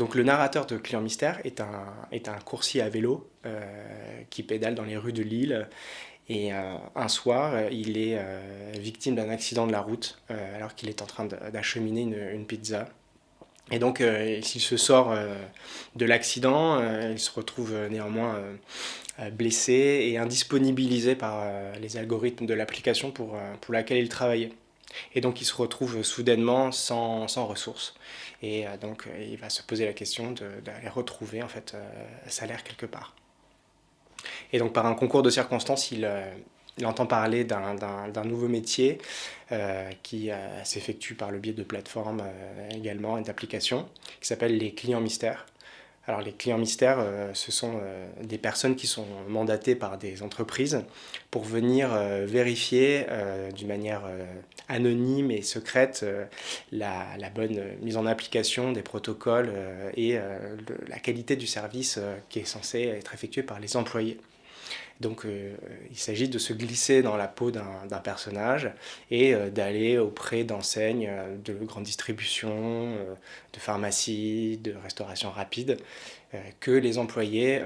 Donc le narrateur de Client Mystère est un, est coursier à vélo qui pédale dans les rues de Lille et un soir, il est victime d'un accident de la route alors qu'il est en train d'acheminer une, pizza. Et donc, euh, s'il se sort euh, de l'accident, euh, il se retrouve néanmoins blessé et indisponibilisé par les algorithmes de l'application pour, pour laquelle il travaillait. Et donc, il se retrouve soudainement sans, sans ressources. Et donc, il va se poser la question d'aller retrouver en fait, salaire quelque part. Et donc, par un concours de circonstances, il, entend parler d'un nouveau métier euh, qui euh, s'effectue par le biais de plateformes euh, également et d'applications qui s'appellent les clients mystères. Alors les clients mystères, ce sont des personnes qui sont mandatées par des entreprises pour venir vérifier d'une manière anonyme et secrète la, la, bonne mise en application des protocoles et la qualité du service qui est censé être effectué par les employés. Donc euh, il s'agit de se glisser dans la peau d'un personnage et euh, d'aller auprès d'enseignes euh, de grande distribution, de pharmacie, de restauration rapide, que les employés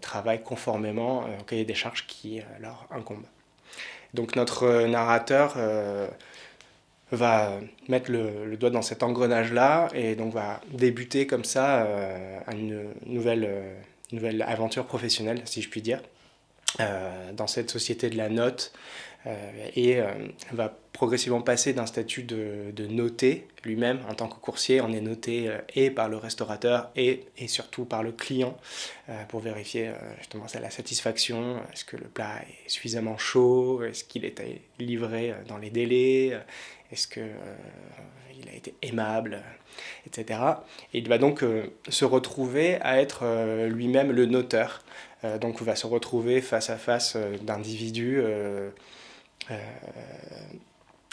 travaillent conformément au cahier des charges qui leur incombe. Donc notre narrateur va mettre le, doigt dans cet engrenage-là et donc va débuter comme ça une nouvelle, nouvelle aventure professionnelle, si je puis dire. Euh, dans cette société de la note euh, et euh, va progressivement passer d'un statut de, noté lui-même en tant que coursier. On est noté et par le restaurateur et, et surtout par le client pour vérifier justement la satisfaction. Est-ce que le plat est suffisamment chaud? Est-ce qu'il est livré dans les délais? Est-ce qu'il il a été aimable etc. Et il va donc se retrouver à être lui-même le noteur euh, donc on va se retrouver face à face euh, d'individus euh,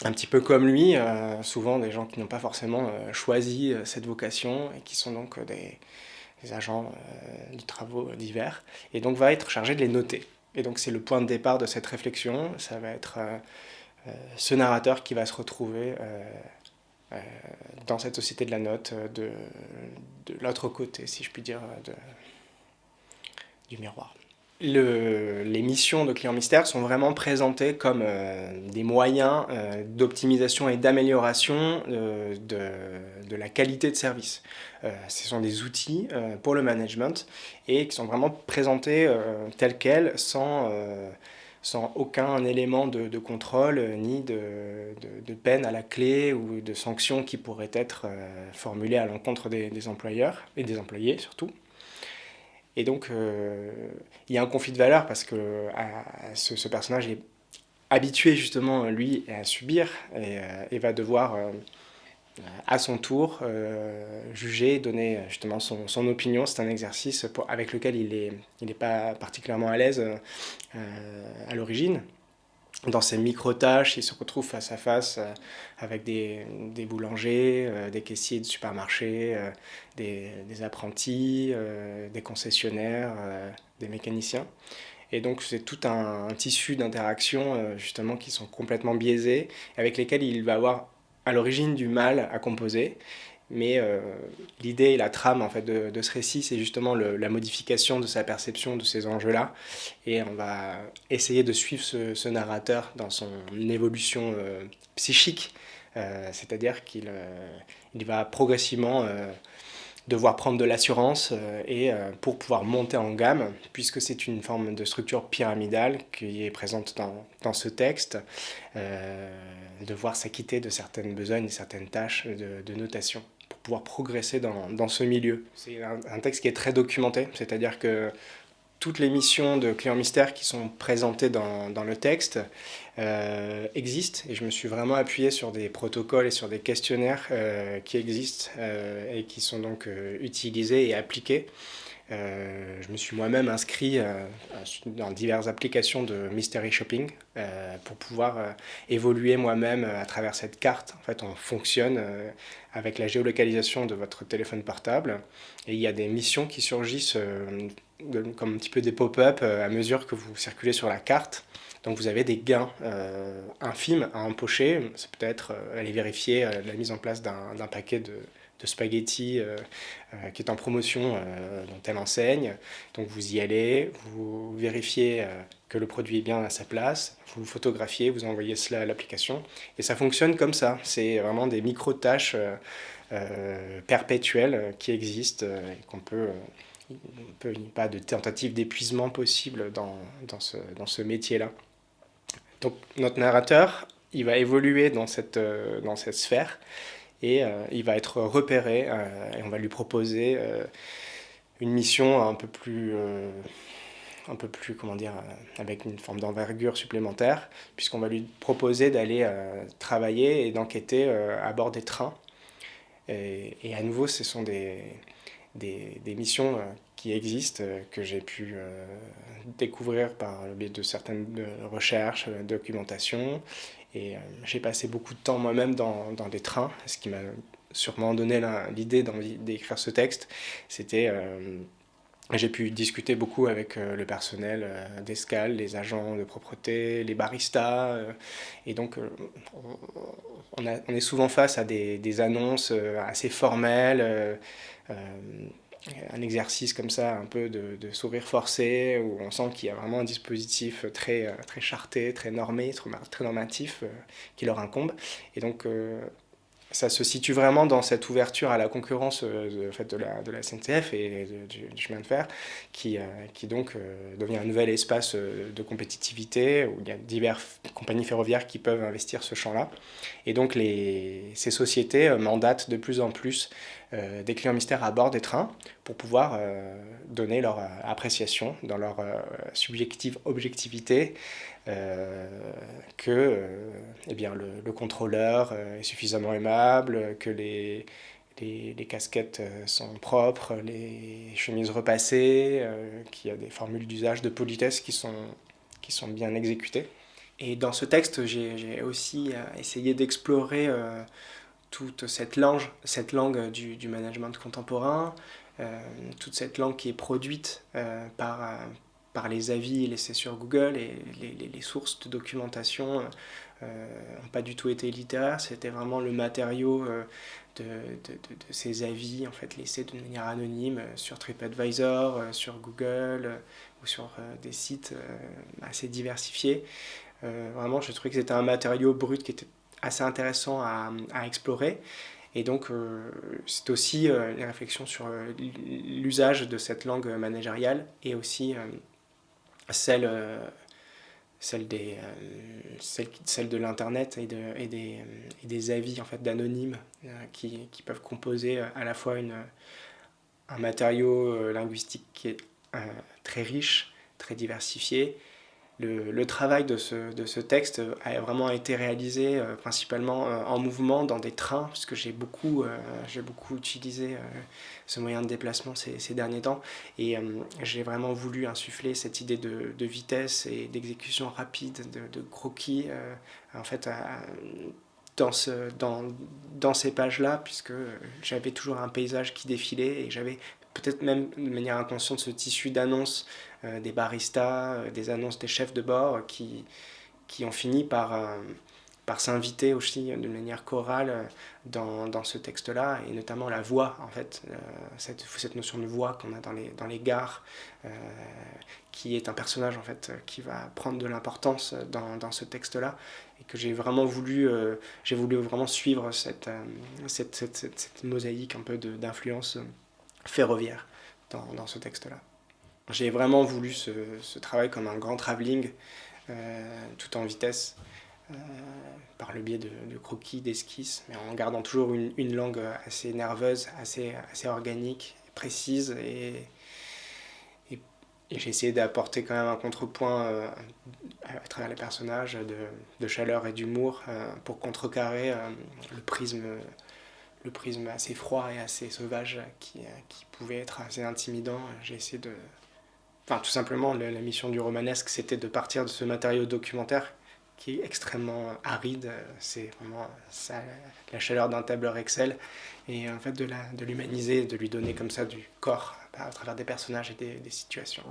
un petit peu comme lui, souvent des gens qui n'ont pas forcément choisi cette vocation et qui sont donc des, agents de travaux divers, et donc va être chargé de les noter. Et donc c'est le point de départ de cette réflexion, ça va être ce narrateur qui va se retrouver dans cette société de la note de, de l'autre côté, si je puis dire, de, du miroir. les missions de clients mystères sont vraiment présentées comme euh, des moyens euh, d'optimisation et d'amélioration euh, de, la qualité de service. ce sont des outils pour le management et qui sont vraiment présentés tels quels sans, sans aucun élément de, contrôle ni de, peine à la clé ou de sanctions qui pourraient être formulées à l'encontre des employeurs et des employés surtout. Et donc, euh, il y a un conflit de valeurs parce que ce, personnage est habitué justement, lui, à subir et, euh, va devoir, euh, à son tour, juger, donner justement son, son opinion. C'est un exercice avec lequel il n'est il est pas particulièrement à l'aise à l'origine dans ces micro-tâches, il se retrouve face à face euh, avec des, des boulangers, euh, des caissiers de supermarchés, euh, des, des, apprentis, des concessionnaires, des mécaniciens. Et donc c'est tout un, tissu d'interactions justement qui sont complètement biaisés, avec lesquels il va avoir à l'origine du mal à composer. Mais euh, l'idée et la trame en fait, de, ce récit, c'est justement la modification de sa perception de ces enjeux-là. Et on va essayer de suivre ce, narrateur dans son évolution euh, psychique, euh, c'est-à-dire qu'il il va progressivement devoir prendre de l'assurance et pour pouvoir monter en gamme, puisque c'est une forme de structure pyramidale qui est présente dans, dans ce texte, devoir s'acquitter de certaines besognes certaines tâches de, notation pouvoir progresser dans, dans ce milieu. C'est un, texte qui est très documenté, c'est-à-dire que toutes les missions de clients mystères qui sont présentées dans, le texte euh, existent et je me suis vraiment appuyé sur des protocoles et sur des questionnaires euh, qui existent euh, et qui sont donc utilisés et appliqués. Je me suis moi-même inscrit dans diverses applications de mystery shopping pour pouvoir évoluer moi-même à travers cette carte. En fait, on fonctionne avec la géolocalisation de votre téléphone portable. Et il y a des missions qui surgissent euh, comme un petit peu des pop-up euh, à mesure que vous circulez sur la carte. Donc vous avez des gains euh, infimes à empocher. C'est peut-être aller vérifier la mise en place d'un paquet de, de spaghetti qui est en promotion dans telle enseigne. Donc vous y allez, vous vérifiez que le produit est bien à sa place, vous photographiez, vous envoyez cela à l'application, et ça fonctionne comme ça. C'est vraiment des micro-tâches perpétuelles qui existent et qu'on peut il n'y a pas de tentative d'épuisement possible dans, dans ce, dans ce métier-là. Donc notre narrateur, il va évoluer dans cette, euh, dans cette sphère et euh, il va être repéré euh, et on va lui proposer une mission un peu plus, un peu plus comment dire, avec une forme d'envergure supplémentaire, puisqu'on va lui proposer d'aller travailler et d'enquêter à bord des trains. Et, à nouveau, ce sont des, des, des missions qui existent, que j'ai pu découvrir par le biais de certaines recherches, documentation, et euh, j'ai passé beaucoup de temps moi-même dans, dans, des trains, ce qui m'a sûrement donné l'idée d'écrire ce texte. C'était euh, j'ai pu discuter beaucoup avec euh, le personnel d'escale, les agents de propreté, les baristas. et donc, on, est souvent face à des annonces assez formelles un exercice comme ça, un peu de, sourire forcé, où on sent qu'il y a vraiment un dispositif très, euh, très charté, très normé, très normatif euh, qui leur incombe. Et donc, euh, ça se situe vraiment dans cette ouverture à la concurrence de, de, la, de la SNCF et du, chemin de fer, qui, qui donc devient un nouvel espace de compétitivité, où il y a diverses compagnies ferroviaires qui peuvent investir ce champ-là. Et donc, les, ces sociétés mandatent de plus en plus euh, des clients mystères à bord des trains pour pouvoir euh, donner leur euh, appréciation dans leur subjective objectivité que eh bien, le, contrôleur est suffisamment aimable, que les, les, casquettes sont propres, les chemises repassées, qu'il y a des formules d'usage de politesse qui sont, qui sont bien exécutées. Et dans ce texte, j'ai aussi essayé d'explorer toute cette langue, cette langue du, du management contemporain, euh, toute cette langue qui est produite euh, par, euh, par les avis laissés sur Google et les, les, sources de documentation n'ont pas du tout été littéraires, c'était vraiment le matériau de, de, de, ces avis en fait, laissés de manière anonyme sur TripAdvisor, sur Google ou sur des sites assez diversifiés. vraiment, je trouvais que c'était un matériau brut qui était assez intéressant à, explorer. Et donc, euh, c'est aussi euh, les réflexions sur euh, l'usage de cette langue managériale et aussi celle, celle, des, celle, celle, de l'Internet et, de, et, des, des avis en fait, d'anonymes qui, qui, peuvent composer à la fois une, un matériau linguistique qui est très riche, très diversifié, le, travail de ce, texte a vraiment été réalisé euh, principalement euh, en mouvement dans des trains, puisque j'ai beaucoup, euh, j'ai beaucoup utilisé ce moyen de déplacement ces, derniers temps. Et j'ai vraiment voulu insuffler cette idée de, vitesse et d'exécution rapide, de, croquis, en fait, dans, dans ces pages-là, puisque j'avais toujours un paysage qui défilait et j'avais peut-être même de manière inconsciente ce tissu d'annonces euh, des baristas, euh, des annonces des chefs de bord qui, qui ont fini par, euh, par s'inviter aussi de manière chorale dans, dans ce texte-là, et notamment la voix, en fait, cette, cette notion de voix qu'on a dans les, dans les gares, qui est un personnage en fait qui va prendre de l'importance dans, dans, ce texte-là, et que j'ai vraiment voulu, j'ai voulu vraiment suivre cette, cette, cette, mosaïque un peu d'influence ferroviaire dans, dans ce texte-là. J'ai vraiment voulu ce, ce, travail comme un grand travelling, euh, tout en vitesse, euh, par le biais de, croquis, d'esquisses, mais en gardant toujours une, une, langue assez nerveuse, assez, assez organique, précise, et, et, j'ai essayé d'apporter quand même un contrepoint euh, à travers les personnages de, de chaleur et d'humour euh, pour contrecarrer le prisme le prisme assez froid et assez sauvage qui, qui pouvait être assez intimidant. J'ai essayé de, Enfin, tout simplement, la, mission du romanesque, c'était de partir de ce matériau documentaire qui est extrêmement aride. C'est vraiment ça, la chaleur d'un tableur Excel. Et en fait, de l'humaniser, de, de lui donner comme ça du corps à travers des personnages et des, des situations.